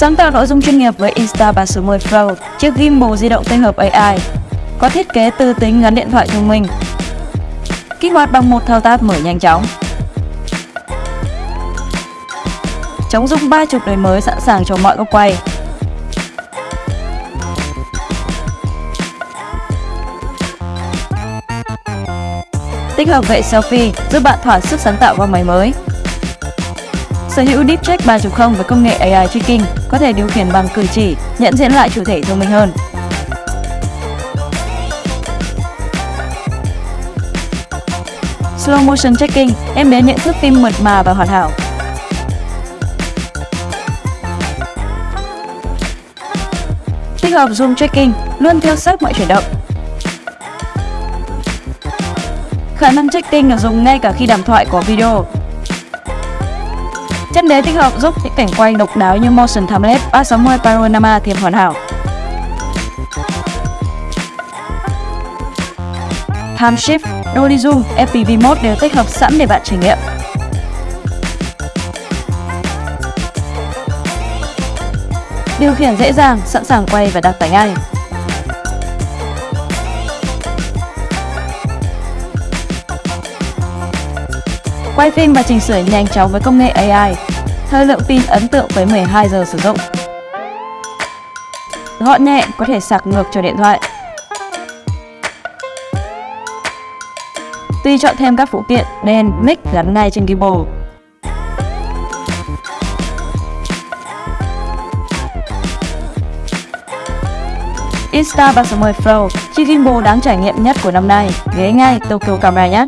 Sáng tạo nội dung chuyên nghiệp với Insta360 Pro, chiếc gimbal di động tích hợp AI, có thiết kế tư tính gắn điện thoại thông minh, kích hoạt bằng một thao tác mở nhanh chóng. Chống rung 30 đời mới sẵn sàng cho mọi góc quay. Tích hợp vệ selfie giúp bạn thỏa sức sáng tạo qua máy mới. Sở hữu Deep 3.0 với công nghệ AI tracking có thể điều khiển bằng cử chỉ, nhận diện lại chủ thể thông minh hơn. Slow Motion Tracking em bé nhận thức phim mượt mà và hoàn hảo. Tích hợp Zoom Tracking luôn theo sát mọi chuyển động. Khả năng tracking được dùng ngay cả khi đàm thoại có video. Chân đế tích hợp giúp những cảnh quay độc đáo như Motion Timelapse 360 Panorama thêm hoàn hảo. Time Shift, Dolly Zoom, FPV Mode đều tích hợp sẵn để bạn trải nghiệm. Điều khiển dễ dàng, sẵn sàng quay và đặt tải ngay. Quay phim và chỉnh sửa nhanh chóng với công nghệ AI. Thời lượng pin ấn tượng với 12 giờ sử dụng. Gọn nhẹ có thể sạc ngược cho điện thoại. Tuy chọn thêm các phụ kiện đèn, mic gắn ngay trên gimbal. Insta360 Pro, chiếc gimbal đáng trải nghiệm nhất của năm nay, ghé ngay Tokyo Camera nhé!